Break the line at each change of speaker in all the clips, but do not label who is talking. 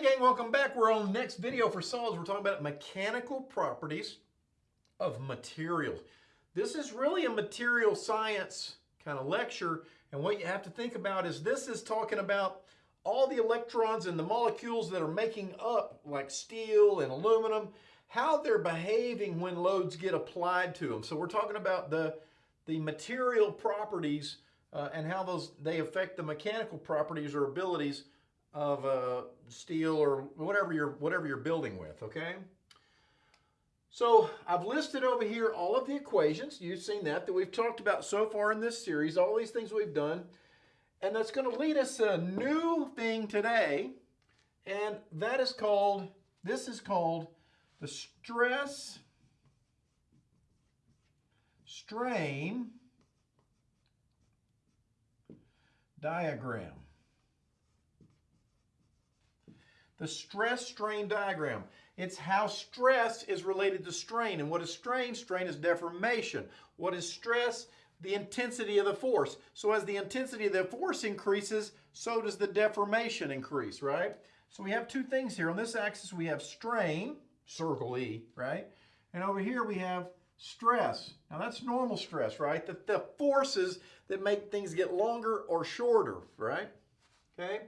Hey gang, welcome back. We're on the next video for solids. We're talking about mechanical properties of materials. This is really a material science kind of lecture. And what you have to think about is this is talking about all the electrons and the molecules that are making up like steel and aluminum, how they're behaving when loads get applied to them. So we're talking about the, the material properties uh, and how those they affect the mechanical properties or abilities of uh, steel or whatever you're whatever you're building with. Okay. So I've listed over here all of the equations. You've seen that that we've talked about so far in this series. All these things we've done, and that's going to lead us to a new thing today, and that is called. This is called the stress strain diagram. The stress strain diagram. It's how stress is related to strain. And what is strain? Strain is deformation. What is stress? The intensity of the force. So as the intensity of the force increases, so does the deformation increase, right? So we have two things here. On this axis, we have strain, circle E, right? And over here, we have stress. Now that's normal stress, right? The, the forces that make things get longer or shorter, right? Okay.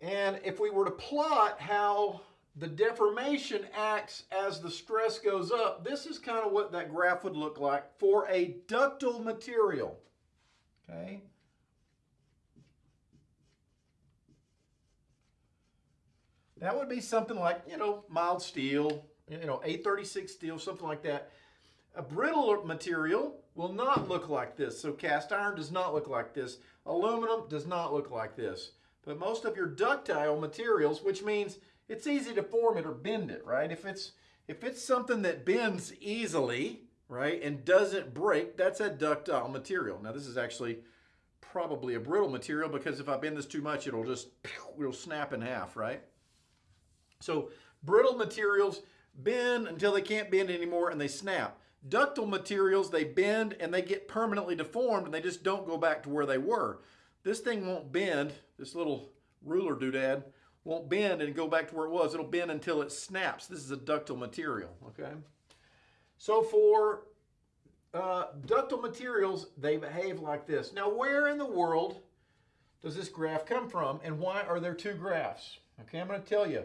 And if we were to plot how the deformation acts as the stress goes up, this is kind of what that graph would look like for a ductile material. Okay. That would be something like, you know, mild steel, you know, A36 steel, something like that. A brittle material will not look like this. So cast iron does not look like this. Aluminum does not look like this. But most of your ductile materials, which means it's easy to form it or bend it, right? If it's if it's something that bends easily, right, and doesn't break, that's a ductile material. Now this is actually probably a brittle material because if I bend this too much, it'll just it'll snap in half, right? So brittle materials bend until they can't bend anymore and they snap. Ductile materials, they bend and they get permanently deformed and they just don't go back to where they were. This thing won't bend, this little ruler doodad won't bend and go back to where it was. It'll bend until it snaps. This is a ductile material, okay? So for uh, ductile materials, they behave like this. Now, where in the world does this graph come from and why are there two graphs? Okay, I'm going to tell you.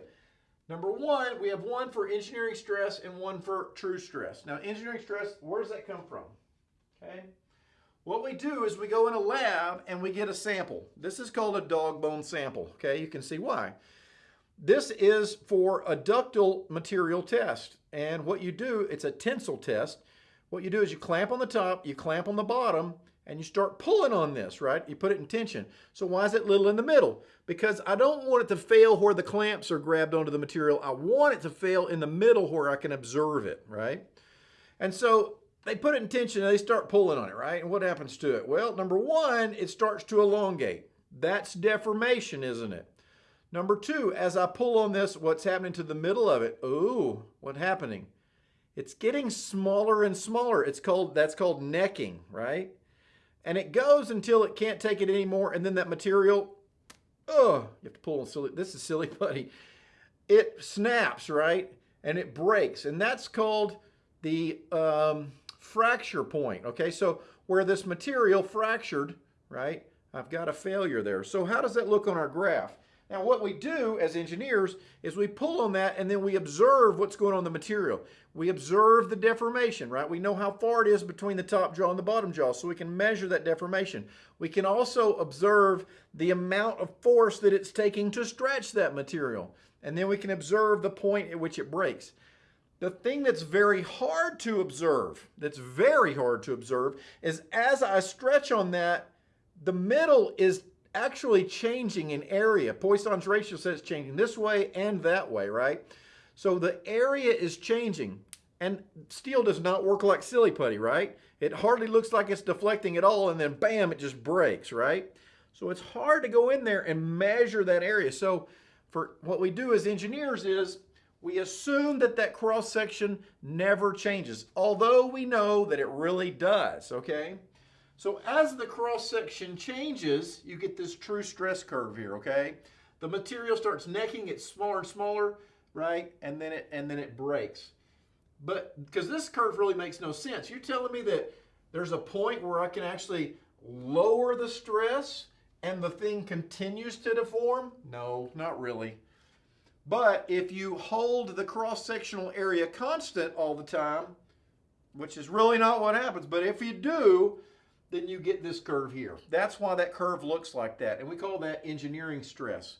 Number one, we have one for engineering stress and one for true stress. Now, engineering stress, where does that come from? Okay. What we do is we go in a lab and we get a sample. This is called a dog bone sample. Okay, you can see why. This is for a ductile material test. And what you do, it's a tensile test. What you do is you clamp on the top, you clamp on the bottom, and you start pulling on this, right? You put it in tension. So why is it little in the middle? Because I don't want it to fail where the clamps are grabbed onto the material. I want it to fail in the middle where I can observe it, right? And so they put it in tension and they start pulling on it, right? And what happens to it? Well, number one, it starts to elongate. That's deformation, isn't it? Number two, as I pull on this, what's happening to the middle of it? Ooh, what's happening? It's getting smaller and smaller. It's called, that's called necking, right? and it goes until it can't take it anymore and then that material oh you have to pull on silly this is silly putty it snaps right and it breaks and that's called the um, fracture point okay so where this material fractured right I've got a failure there so how does that look on our graph now what we do as engineers is we pull on that and then we observe what's going on in the material. We observe the deformation, right? We know how far it is between the top jaw and the bottom jaw, so we can measure that deformation. We can also observe the amount of force that it's taking to stretch that material. And then we can observe the point at which it breaks. The thing that's very hard to observe, that's very hard to observe, is as I stretch on that, the middle is actually changing in area. Poisson's ratio says it's changing this way and that way, right? So the area is changing. And steel does not work like silly putty, right? It hardly looks like it's deflecting at all, and then bam, it just breaks, right? So it's hard to go in there and measure that area. So for what we do as engineers is we assume that that cross section never changes, although we know that it really does, okay? So as the cross section changes, you get this true stress curve here, okay? the material starts necking, it's smaller and smaller, right? And then it and then it breaks. But because this curve really makes no sense. You're telling me that there's a point where I can actually lower the stress and the thing continues to deform? No, not really. But if you hold the cross-sectional area constant all the time, which is really not what happens, but if you do, then you get this curve here. That's why that curve looks like that. And we call that engineering stress.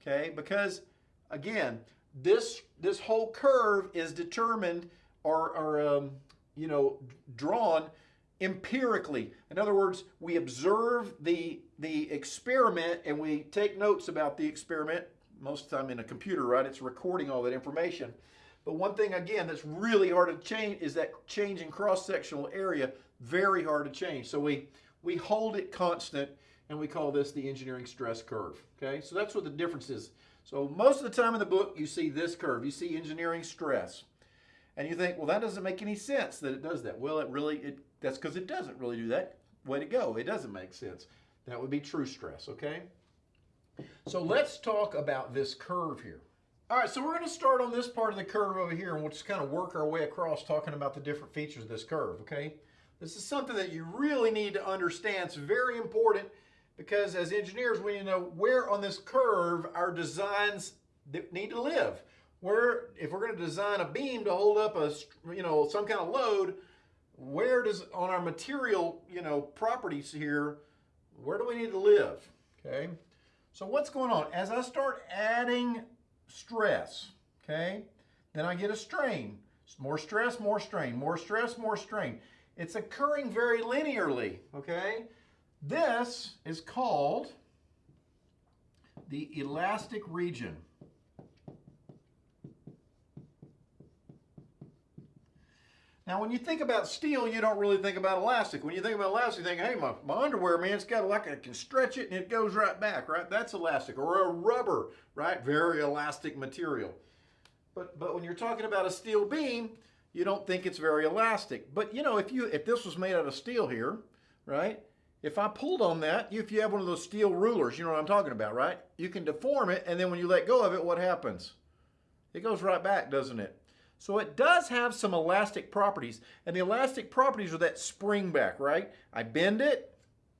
Okay, because again, this this whole curve is determined or, or um, you know drawn empirically. In other words, we observe the the experiment and we take notes about the experiment. Most of the time in a computer, right? It's recording all that information. But one thing again that's really hard to change is that change in cross-sectional area very hard to change. So we, we hold it constant and we call this the engineering stress curve. Okay, so that's what the difference is. So most of the time in the book, you see this curve. You see engineering stress. And you think, well, that doesn't make any sense that it does that. Well, it really, it, that's because it doesn't really do that. Way to go. It doesn't make sense. That would be true stress, okay? So let's talk about this curve here. All right, so we're going to start on this part of the curve over here, and we'll just kind of work our way across talking about the different features of this curve, okay? This is something that you really need to understand. It's very important because as engineers, we need to know where on this curve our designs need to live. Where, if we're going to design a beam to hold up a, you know, some kind of load, where does, on our material, you know, properties here, where do we need to live, okay? So what's going on? As I start adding stress, okay, then I get a strain. More stress, more strain, more stress, more strain. It's occurring very linearly, okay? This is called the elastic region. Now, when you think about steel, you don't really think about elastic. When you think about elastic, you think, hey, my, my underwear, man, it's got like, I can stretch it and it goes right back, right? That's elastic. Or a rubber, right? Very elastic material. But, but when you're talking about a steel beam, you don't think it's very elastic. But you know, if you if this was made out of steel here, right? If I pulled on that, if you have one of those steel rulers, you know what I'm talking about, right? You can deform it, and then when you let go of it, what happens? It goes right back, doesn't it? So it does have some elastic properties, and the elastic properties are that spring back, right? I bend it,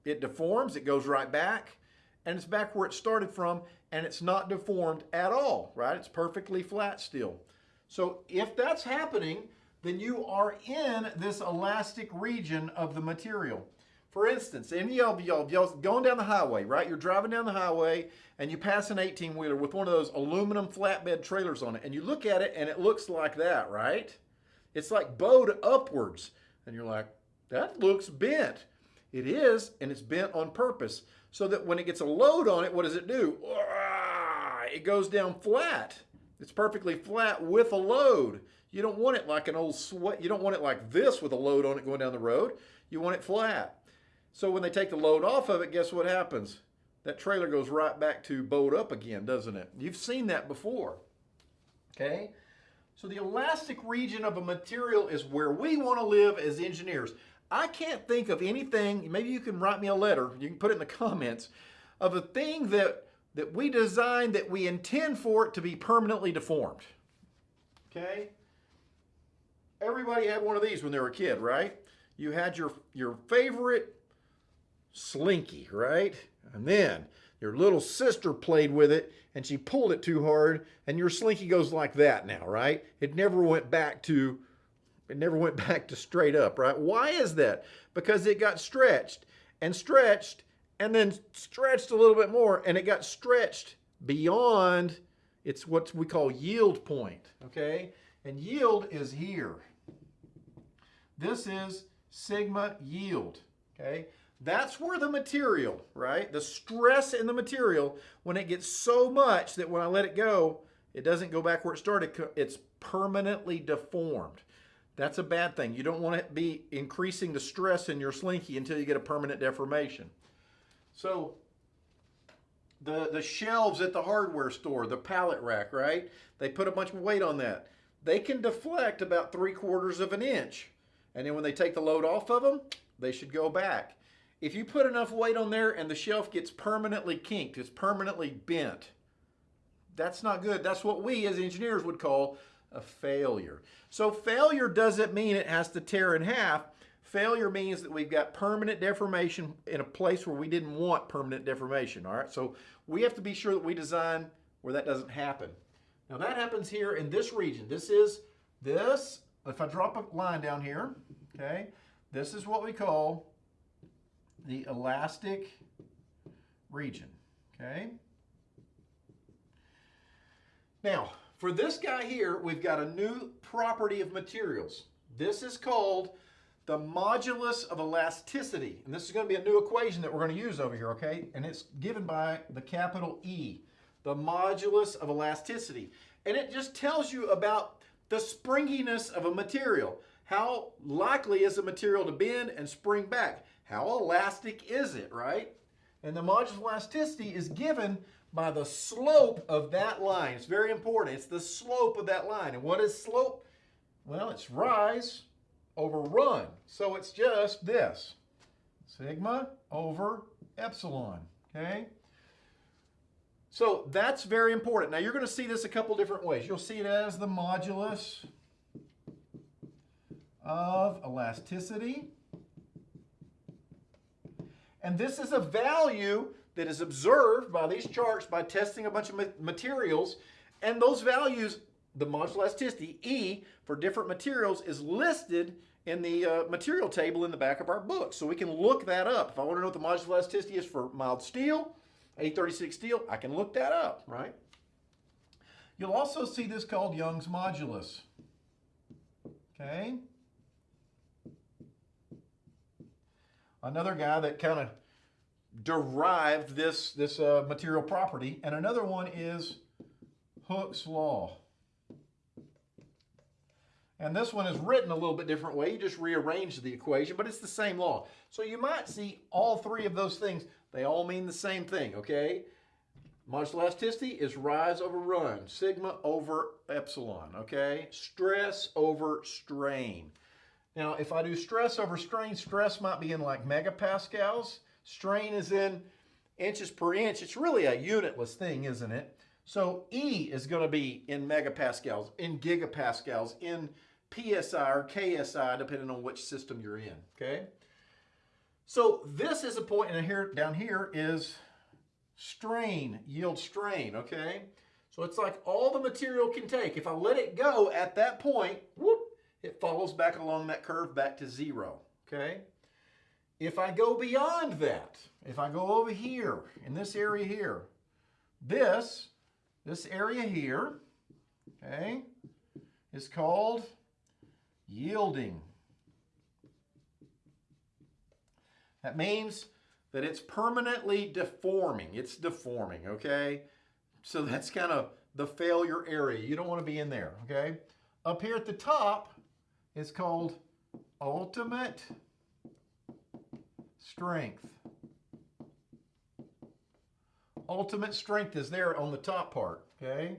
it deforms, it goes right back, and it's back where it started from, and it's not deformed at all, right? It's perfectly flat still. So if that's happening, then you are in this elastic region of the material. For instance, any of y'all, y'all going down the highway, right? You're driving down the highway and you pass an 18-wheeler with one of those aluminum flatbed trailers on it and you look at it and it looks like that, right? It's like bowed upwards. And you're like, that looks bent. It is, and it's bent on purpose. So that when it gets a load on it, what does it do? It goes down flat. It's perfectly flat with a load. You don't want it like an old sweat. You don't want it like this with a load on it going down the road. You want it flat. So when they take the load off of it, guess what happens? That trailer goes right back to bowed up again, doesn't it? You've seen that before. Okay? So the elastic region of a material is where we want to live as engineers. I can't think of anything, maybe you can write me a letter, you can put it in the comments, of a thing that, that we design that we intend for it to be permanently deformed. Okay? everybody had one of these when they were a kid, right? You had your, your favorite slinky, right? And then your little sister played with it and she pulled it too hard and your slinky goes like that now, right? It never went back to it never went back to straight up, right? Why is that? Because it got stretched and stretched and then stretched a little bit more and it got stretched beyond it's what we call yield point, okay? And yield is here. This is sigma yield, okay? That's where the material, right? The stress in the material, when it gets so much that when I let it go, it doesn't go back where it started. It's permanently deformed. That's a bad thing. You don't want to be increasing the stress in your slinky until you get a permanent deformation. So the, the shelves at the hardware store, the pallet rack, right? They put a bunch of weight on that. They can deflect about three quarters of an inch. And then when they take the load off of them, they should go back. If you put enough weight on there and the shelf gets permanently kinked, it's permanently bent, that's not good. That's what we as engineers would call a failure. So failure doesn't mean it has to tear in half. Failure means that we've got permanent deformation in a place where we didn't want permanent deformation, all right? So we have to be sure that we design where that doesn't happen. Now that happens here in this region. This is this, if I drop a line down here, okay, this is what we call the elastic region, okay? Now, for this guy here, we've got a new property of materials. This is called the modulus of elasticity. And this is going to be a new equation that we're going to use over here, okay? And it's given by the capital E, the modulus of elasticity. And it just tells you about the springiness of a material. How likely is a material to bend and spring back? How elastic is it, right? And the modulus of elasticity is given by the slope of that line. It's very important. It's the slope of that line. And what is slope? Well, it's rise over run. So it's just this. Sigma over epsilon, okay? So that's very important. Now you're going to see this a couple different ways. You'll see it as the modulus of elasticity. And this is a value that is observed by these charts by testing a bunch of materials. And those values, the modulus elasticity, E, for different materials is listed in the uh, material table in the back of our book. So we can look that up. If I want to know what the modulus elasticity is for mild steel, A36 steel, I can look that up, right? You'll also see this called Young's modulus. Okay? Another guy that kind of derived this, this uh, material property. And another one is Hooke's law. And this one is written a little bit different way. You just rearrange the equation, but it's the same law. So you might see all three of those things. They all mean the same thing, okay? Modulus elasticity is rise over run, sigma over epsilon, okay? Stress over strain. Now, if I do stress over strain, stress might be in like megapascals. Strain is in inches per inch. It's really a unitless thing, isn't it? So E is going to be in megapascals, in gigapascals, in PSI or KSI, depending on which system you're in, okay? So this is a point, and here down here is strain, yield strain, okay? So it's like all the material can take. If I let it go at that point, whoop, it follows back along that curve back to zero, okay? If I go beyond that, if I go over here, in this area here, this, this area here, okay, is called yielding. That means that it's permanently deforming. It's deforming, okay? So that's kind of the failure area. You don't want to be in there, okay? Up here at the top is called ultimate strength. Ultimate strength is there on the top part, okay?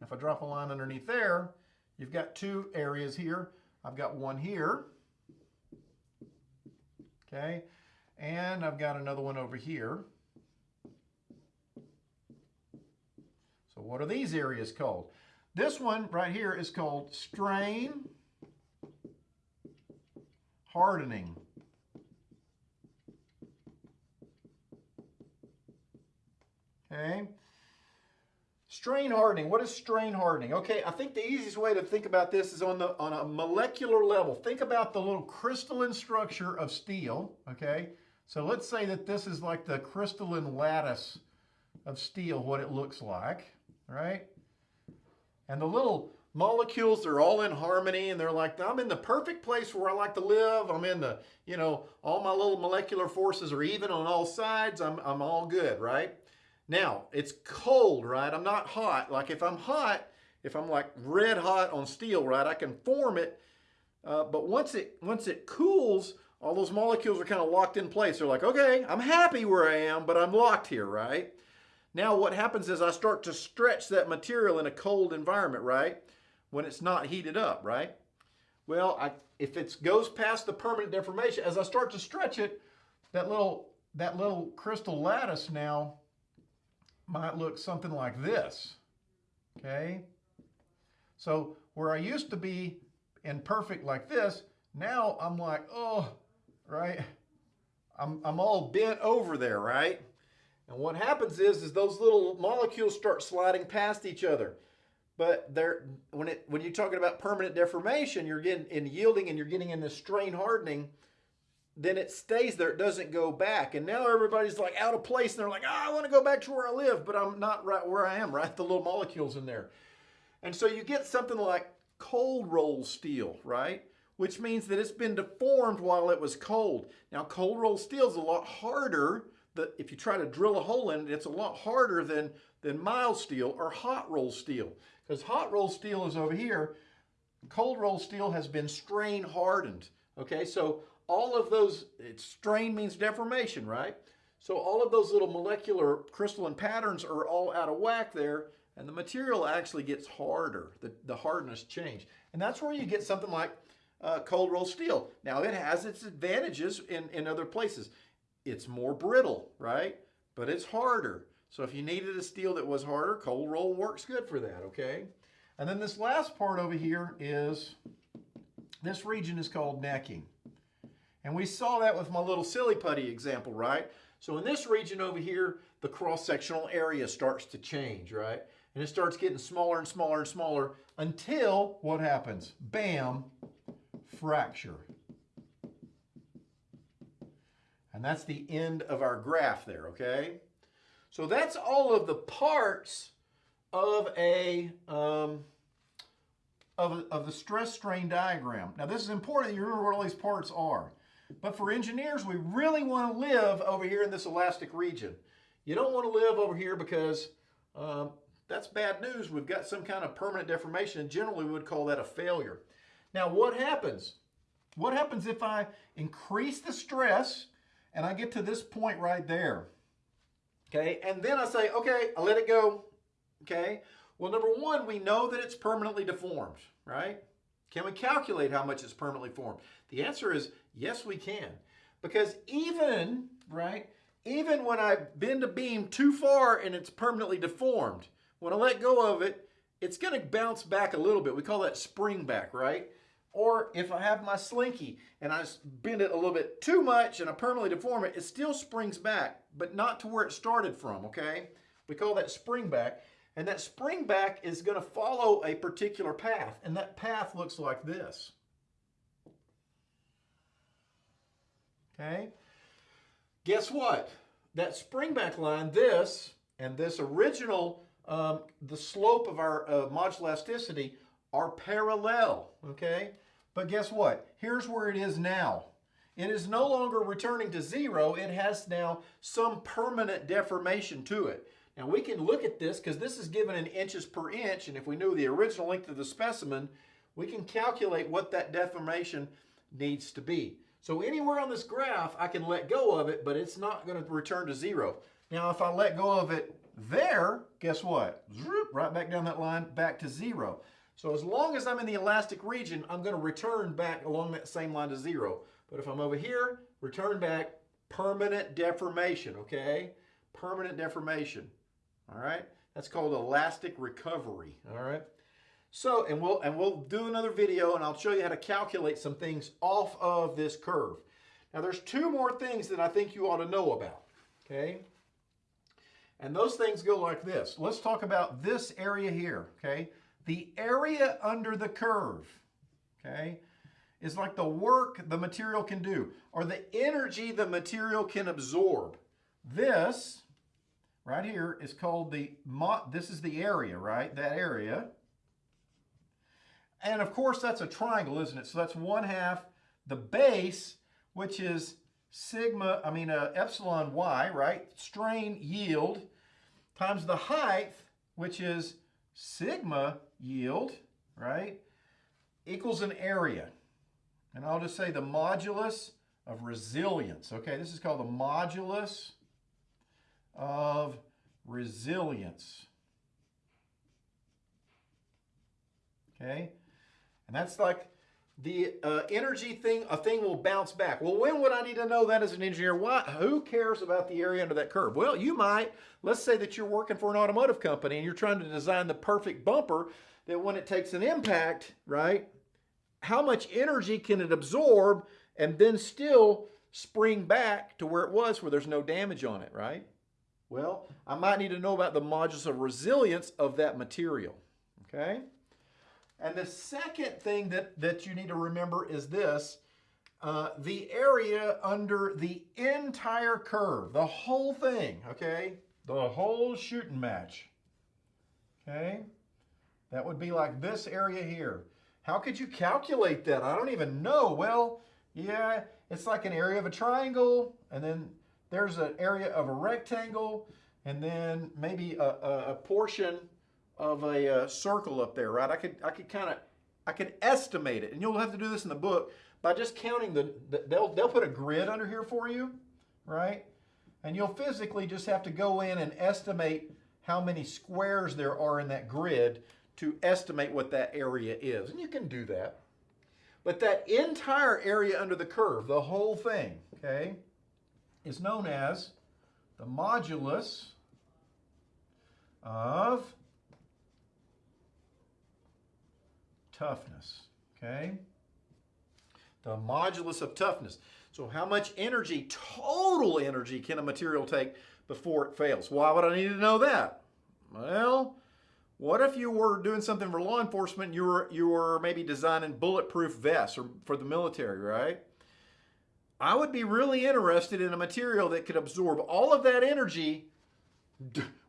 If I drop a line underneath there, you've got two areas here. I've got one here, okay? And I've got another one over here. So what are these areas called? This one right here is called strain hardening. Okay. Strain hardening. What is strain hardening? Okay, I think the easiest way to think about this is on the on a molecular level. Think about the little crystalline structure of steel. Okay, so let's say that this is like the crystalline lattice of steel, what it looks like, right? And the little molecules are all in harmony and they're like, I'm in the perfect place where I like to live. I'm in the, you know, all my little molecular forces are even on all sides. I'm, I'm all good, right? Now, it's cold, right? I'm not hot. Like if I'm hot, if I'm like red hot on steel, right, I can form it. Uh, but once it once it cools, all those molecules are kind of locked in place. They're like, okay, I'm happy where I am, but I'm locked here, right? Now what happens is I start to stretch that material in a cold environment, right? When it's not heated up, right? Well, I, if it goes past the permanent deformation, as I start to stretch it, that little, that little crystal lattice now might look something like this. Okay? So where I used to be imperfect like this, now I'm like, oh, right? I'm, I'm all bent over there, right? And what happens is, is those little molecules start sliding past each other. But they're, when, it, when you're talking about permanent deformation, you're getting in yielding and you're getting into strain hardening, then it stays there. It doesn't go back. And now everybody's like out of place and they're like, oh, I want to go back to where I live, but I'm not right where I am, right? The little molecules in there. And so you get something like cold roll steel, right? Which means that it's been deformed while it was cold. Now, cold roll steel is a lot harder. The, if you try to drill a hole in it, it's a lot harder than, than mild steel or hot roll steel. Because hot roll steel is over here. Cold roll steel has been strain hardened. Okay, so all of those, it's strain means deformation, right? So all of those little molecular crystalline patterns are all out of whack there and the material actually gets harder. The, the hardness change. And that's where you get something like uh, cold roll steel. Now it has its advantages in, in other places. It's more brittle, right? But it's harder. So if you needed a steel that was harder, cold roll works good for that, okay? And then this last part over here is, this region is called necking. And we saw that with my little silly putty example, right? So in this region over here, the cross-sectional area starts to change, right? And it starts getting smaller and smaller and smaller until what happens? Bam, fracture. And that's the end of our graph there, okay? So that's all of the parts of a um, of, of the stress strain diagram. Now this is important that you remember what all these parts are. But for engineers, we really want to live over here in this elastic region. You don't want to live over here because um, that's bad news. We've got some kind of permanent deformation, and generally we would call that a failure. Now, what happens? What happens if I increase the stress and I get to this point right there? Okay, and then I say, okay, I let it go. Okay, well, number one, we know that it's permanently deformed, right? Can we calculate how much it's permanently formed? The answer is yes, we can. Because even, right, even when I bend a beam too far and it's permanently deformed, when I let go of it, it's going to bounce back a little bit. We call that spring back, right? Or if I have my slinky and I bend it a little bit too much and I permanently deform it, it still springs back, but not to where it started from, okay? We call that spring back. And that spring back is going to follow a particular path. And that path looks like this. Okay? Guess what? That spring back line, this, and this original um, the slope of our uh, modulus elasticity are parallel, okay? But guess what? Here's where it is now. It is no longer returning to zero. It has now some permanent deformation to it. Now we can look at this because this is given in inches per inch, and if we knew the original length of the specimen, we can calculate what that deformation needs to be. So anywhere on this graph, I can let go of it, but it's not going to return to zero. Now if I let go of it there, guess what? Right back down that line, back to zero. So as long as I'm in the elastic region, I'm going to return back along that same line to zero. But if I'm over here, return back permanent deformation, okay? Permanent deformation, all right? That's called elastic recovery, all right? So, and we'll, and we'll do another video and I'll show you how to calculate some things off of this curve. Now there's two more things that I think you ought to know about, okay? And those things go like this. Let's talk about this area here, okay? The area under the curve, okay, is like the work the material can do or the energy the material can absorb. This right here is called the, this is the area, right? That area. And of course, that's a triangle, isn't it? So that's one half the base, which is sigma, I mean, uh, epsilon y, right? Strain yield times the height, which is sigma yield, right, equals an area. And I'll just say the modulus of resilience. Okay, this is called the modulus of resilience. Okay, and that's like the uh, energy thing, a thing will bounce back. Well, when would I need to know that as an engineer? Why, who cares about the area under that curve? Well, you might. Let's say that you're working for an automotive company and you're trying to design the perfect bumper that when it takes an impact, right, how much energy can it absorb and then still spring back to where it was where there's no damage on it, right? Well, I might need to know about the modulus of resilience of that material, okay? And the second thing that, that you need to remember is this, uh, the area under the entire curve, the whole thing, okay? The whole shooting match, okay? That would be like this area here. How could you calculate that? I don't even know. Well, yeah, it's like an area of a triangle, and then there's an area of a rectangle, and then maybe a, a, a portion of a uh, circle up there, right? I could I could kind of I could estimate it, and you'll have to do this in the book by just counting the, the they'll they'll put a grid under here for you, right? And you'll physically just have to go in and estimate how many squares there are in that grid to estimate what that area is, and you can do that. But that entire area under the curve, the whole thing, okay, is known as the modulus of toughness, okay? The modulus of toughness. So how much energy, total energy, can a material take before it fails? Why would I need to know that? Well, what if you were doing something for law enforcement, you were, you were maybe designing bulletproof vests or for the military, right? I would be really interested in a material that could absorb all of that energy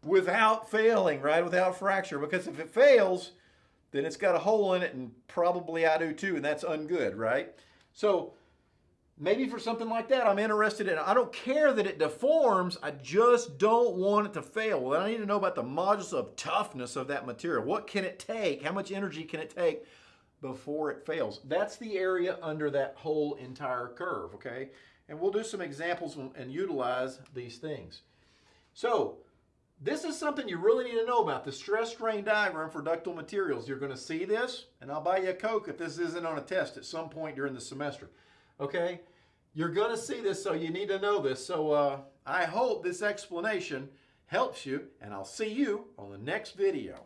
without failing, right? Without fracture. Because if it fails, then it's got a hole in it and probably I do too, and that's ungood, right? So maybe for something like that, I'm interested in I don't care that it deforms, I just don't want it to fail. Well, I need to know about the modulus of toughness of that material. What can it take? How much energy can it take before it fails? That's the area under that whole entire curve, okay? And we'll do some examples and utilize these things. So this is something you really need to know about, the stress strain diagram for ductile materials. You're going to see this, and I'll buy you a Coke if this isn't on a test at some point during the semester. Okay? You're going to see this, so you need to know this. So uh, I hope this explanation helps you, and I'll see you on the next video.